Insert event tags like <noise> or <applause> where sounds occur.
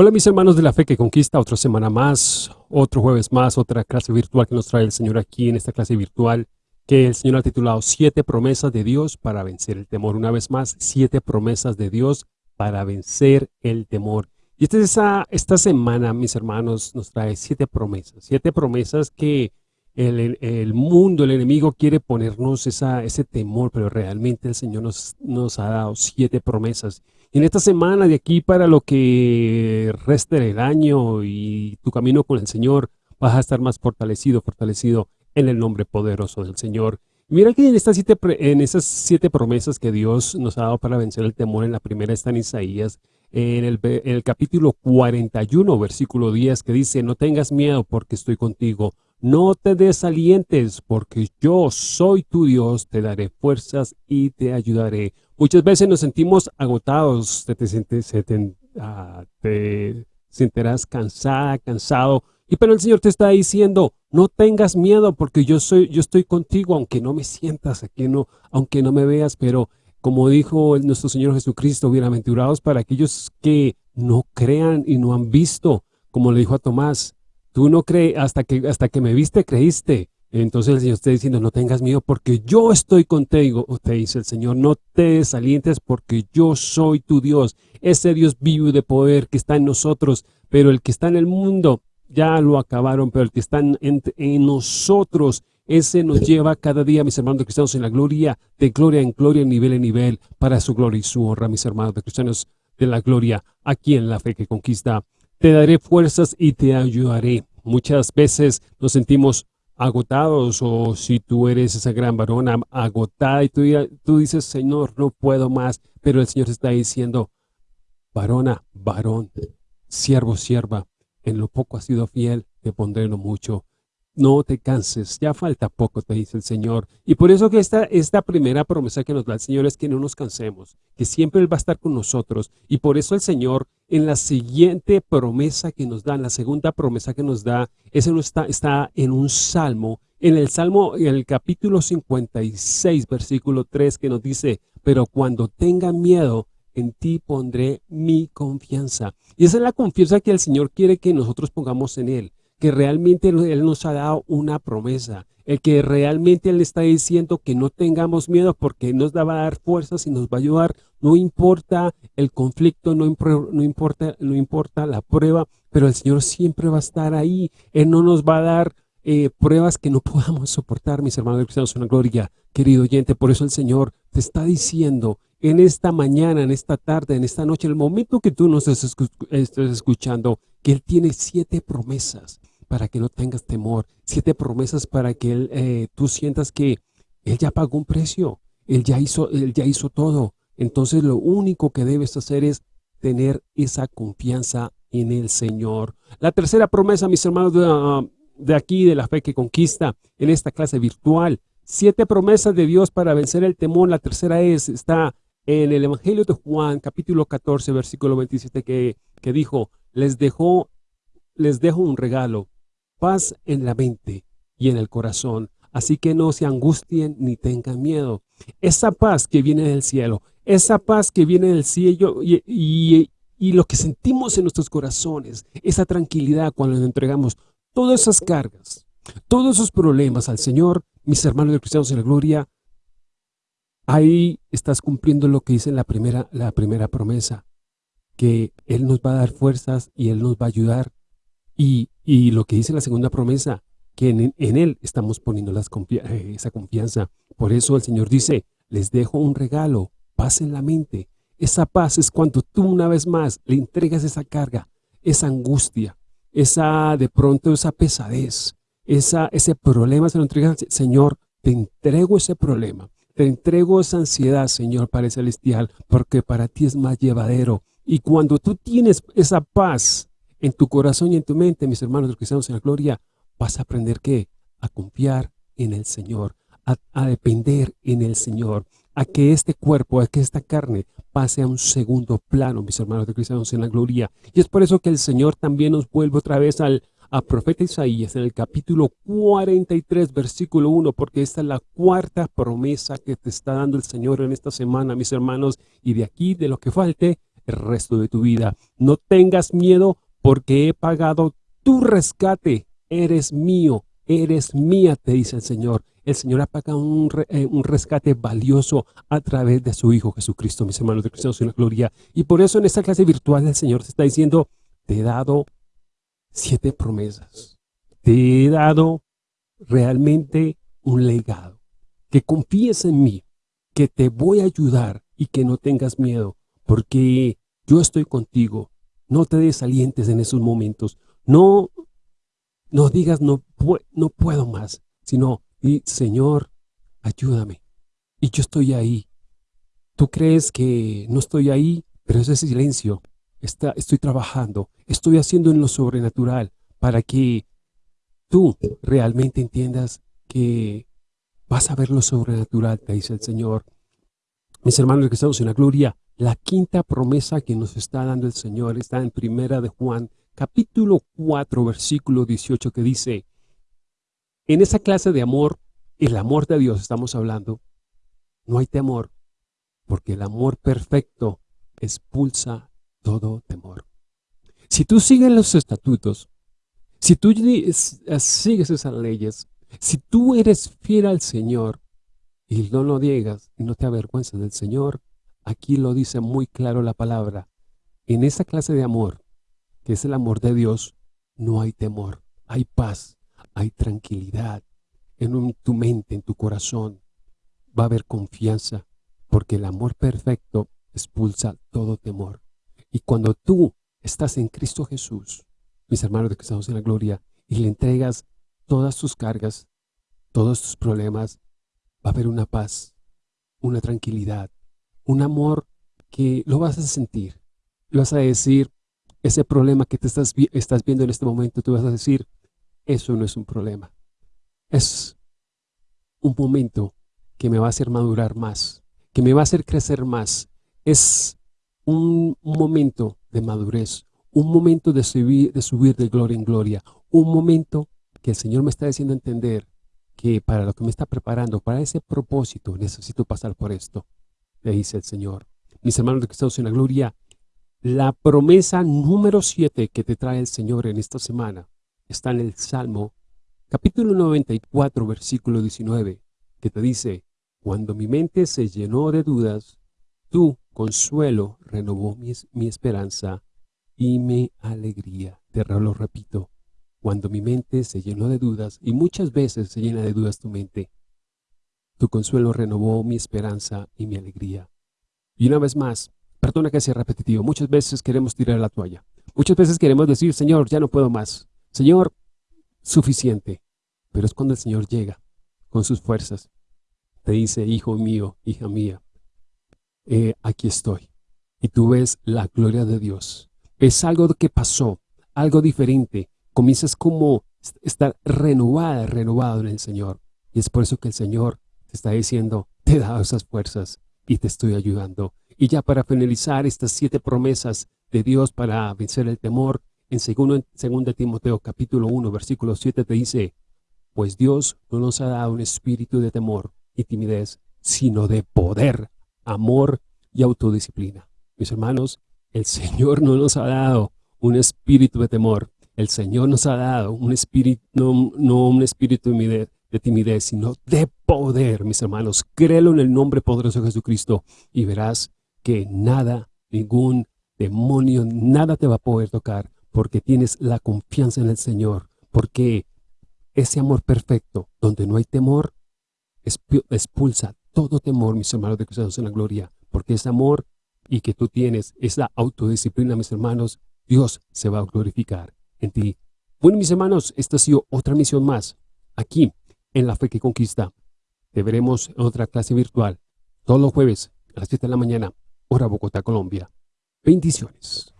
Hola mis hermanos de la fe que conquista, otra semana más, otro jueves más, otra clase virtual que nos trae el Señor aquí en esta clase virtual que el Señor ha titulado Siete promesas de Dios para vencer el temor. Una vez más, siete promesas de Dios para vencer el temor. Y esta, esta semana, mis hermanos, nos trae siete promesas, siete promesas que el, el mundo, el enemigo quiere ponernos esa, ese temor, pero realmente el Señor nos, nos ha dado siete promesas en esta semana de aquí para lo que resta del año y tu camino con el Señor, vas a estar más fortalecido, fortalecido en el nombre poderoso del Señor. Mira que en, estas siete, en esas siete promesas que Dios nos ha dado para vencer el temor, en la primera está en Isaías, en el, en el capítulo 41, versículo 10, que dice, no tengas miedo porque estoy contigo, no te desalientes porque yo soy tu Dios, te daré fuerzas y te ayudaré. Muchas veces nos sentimos agotados, te, te, ah, te sentirás cansada, cansado, y pero el Señor te está diciendo, no tengas miedo porque yo soy, yo estoy contigo, aunque no me sientas, aquí no, aunque no me veas, pero como dijo nuestro Señor Jesucristo, bienaventurados para aquellos que no crean y no han visto, como le dijo a Tomás, tú no crees, hasta que, hasta que me viste, creíste. Entonces el Señor está diciendo, no tengas miedo porque yo estoy contigo. Te dice el Señor, no te desalientes porque yo soy tu Dios. Ese Dios vivo de poder que está en nosotros, pero el que está en el mundo ya lo acabaron, pero el que está en, nosotros, ese nos lleva cada día, mis hermanos de cristianos, en la gloria, de gloria en gloria, nivel en nivel, para su gloria y su honra, mis hermanos de cristianos de la gloria, aquí en la fe que conquista. Te daré fuerzas y te ayudaré. Muchas veces nos sentimos agotados o si tú eres esa gran varona agotada y tú, tú dices, Señor, no puedo más, pero el Señor está diciendo, varona, varón, siervo, sierva, en lo poco has sido fiel, te pondré en lo mucho. No te canses, ya falta poco, te dice el Señor. Y por eso que esta, esta primera promesa que nos da el Señor es que no nos cansemos, que siempre Él va a estar con nosotros. Y por eso el Señor, en la siguiente promesa que nos da, en la segunda promesa que nos da, ese no está, está en un salmo, en el salmo, en el capítulo 56, versículo 3, que nos dice, pero cuando tengan miedo, en ti pondré mi confianza. Y esa es la confianza que el Señor quiere que nosotros pongamos en Él que realmente Él nos ha dado una promesa, el que realmente Él está diciendo que no tengamos miedo porque nos va a dar fuerzas y nos va a ayudar, no importa el conflicto, no, no, importa, no importa la prueba, pero el Señor siempre va a estar ahí, Él no nos va a dar eh, pruebas que no <laughs> podamos soportar, mis hermanos cristianos, una gloria, querido oyente, por eso el Señor te está diciendo en esta mañana, en esta tarde, en esta noche, en el momento que tú nos estés escuchando, que Él tiene siete promesas para que no tengas temor, siete promesas para que él, eh, tú sientas que Él ya pagó un precio, Él ya, hizo, él ya hizo todo. Entonces lo único que debes hacer es tener esa confianza en el Señor. La tercera promesa, mis hermanos de, ah, aquí, de la fe que conquista, en esta clase virtual, siete promesas de Dios para vencer el temor. La tercera es, está en el Evangelio de Juan, capítulo 14, versículo 27, que, que dijo, les, dejó, les dejo un regalo, paz en la mente y en el corazón. Así que no se angustien ni tengan miedo. Esa paz que viene del cielo, esa paz que viene del cielo y, lo que sentimos en nuestros corazones, esa tranquilidad cuando entregamos todas esas cargas, todos esos problemas al Señor, mis hermanos de cristianos en la gloria, ahí estás cumpliendo lo que dice la primera, la primera promesa, que Él nos va a dar fuerzas y Él nos va a ayudar y, lo que dice la segunda promesa, que en, Él estamos poniendo eh, esa confianza. Por eso el Señor dice, les dejo un regalo, paz en la mente. Esa paz es cuando tú una vez más le entregas esa carga, esa angustia, esa de pronto esa pesadez, esa, ese problema, se lo entregas, Señor, te entrego ese problema, te entrego esa ansiedad, Señor, Padre Celestial, porque para ti es más llevadero. Y cuando tú tienes esa paz, en tu corazón y en tu mente, mis hermanos los cristianos en la gloria, vas a aprender que a confiar en el Señor, a, depender en el Señor, a que este cuerpo, a que esta carne pase a un segundo plano, mis hermanos de cristianos en la gloria. Y es por eso que el Señor también nos vuelve otra vez al a profeta Isaías en el capítulo 43, versículo 1, porque esta es la cuarta promesa que te está dando el Señor en esta semana, mis hermanos, y de aquí, de lo que falte, el resto de tu vida. No tengas miedo porque he pagado tu rescate. Eres mío, eres mía, te dice el Señor. El Señor ha pagado un, eh, rescate valioso a través de su Hijo Jesucristo, mis hermanos de Cristo, en la gloria. Y por eso en esta clase virtual el Señor te está diciendo, te he dado siete promesas. Te he dado realmente un legado. Que confíes en mí, que te voy a ayudar y que no tengas miedo, porque yo estoy contigo. No te desalientes en esos momentos. No, no digas no, no puedo más, sino y Señor, ayúdame. Y yo estoy ahí. Tú crees que no estoy ahí, pero ese silencio. Está, estoy trabajando, estoy haciendo en lo sobrenatural para que tú realmente entiendas que vas a ver lo sobrenatural, te dice el Señor. Mis hermanos que estamos en la gloria, la quinta promesa que nos está dando el Señor está en primera de Juan, capítulo 4, versículo 18, que dice, en esa clase de amor, el amor de Dios estamos hablando, no hay temor, porque el amor perfecto expulsa todo temor. Si tú sigues los estatutos, si tú sigues esas leyes, si tú eres fiel al Señor y no lo digas y no te avergüenzas del Señor, aquí lo dice muy claro la palabra. En esa clase de amor, que es el amor de Dios, no hay temor, hay paz, hay tranquilidad en tu mente, en tu corazón. Va a haber confianza, porque el amor perfecto expulsa todo temor. Y cuando tú estás en Cristo Jesús, mis hermanos de que estamos en la gloria, y le entregas todas tus cargas, todos tus problemas, va a haber una paz, una tranquilidad, un amor que lo vas a sentir. Lo vas a decir, ese problema que te estás, estás viendo en este momento, tú vas a decir, eso no es un problema. Es un momento que me va a hacer madurar más, que me va a hacer crecer más. Es un, momento de madurez, un momento de subir, de subir de gloria en gloria, un momento que el Señor me está diciendo entender que para lo que me está preparando, para ese propósito, necesito pasar por esto, le dice el Señor. Mis hermanos de Cristo en la gloria, la promesa número 7 que te trae el Señor en esta semana está en el Salmo, capítulo 94, versículo 19, que te dice, Cuando mi mente se llenó de dudas, tú, consuelo, renovó mi, mi esperanza y mi alegría. Te lo repito, cuando mi mente se llenó de dudas, y muchas veces se llena de dudas tu mente, tu consuelo renovó mi esperanza y mi alegría. Y una vez más, perdona que sea repetitivo, muchas veces queremos tirar la toalla. Muchas veces queremos decir, Señor, ya no puedo más. Señor, suficiente. Pero es cuando el Señor llega con sus fuerzas. Te dice, hijo mío, hija mía, eh, aquí estoy. Y tú ves la gloria de Dios. Es algo que pasó, algo diferente. Comienzas como estar renovada, renovado en el Señor. Y es por eso que el Señor te está diciendo, te he dado esas fuerzas y te estoy ayudando. Y ya para finalizar estas siete promesas de Dios para vencer el temor, en 2 Timoteo capítulo 1 versículo 7 te dice, pues Dios no nos ha dado un espíritu de temor y timidez, sino de poder, amor y autodisciplina. Mis hermanos, el Señor no nos ha dado un espíritu de temor. El Señor nos ha dado un espíritu, no, no un espíritu de timidez, sino de poder, mis hermanos. Créelo en el nombre poderoso de Jesucristo y verás que nada, ningún demonio, nada te va a poder tocar porque tienes la confianza en el Señor, porque ese amor perfecto, donde no hay temor, expulsa todo temor, mis hermanos de Cristo en la gloria, porque ese amor y que tú tienes, esa autodisciplina, mis hermanos, Dios se va a glorificar en ti. Bueno, mis hermanos, esta ha sido otra misión más, aquí, en La Fe que Conquista. Te veremos en otra clase virtual, todos los jueves, a las 7 de la mañana, hora Bogotá, Colombia. Bendiciones.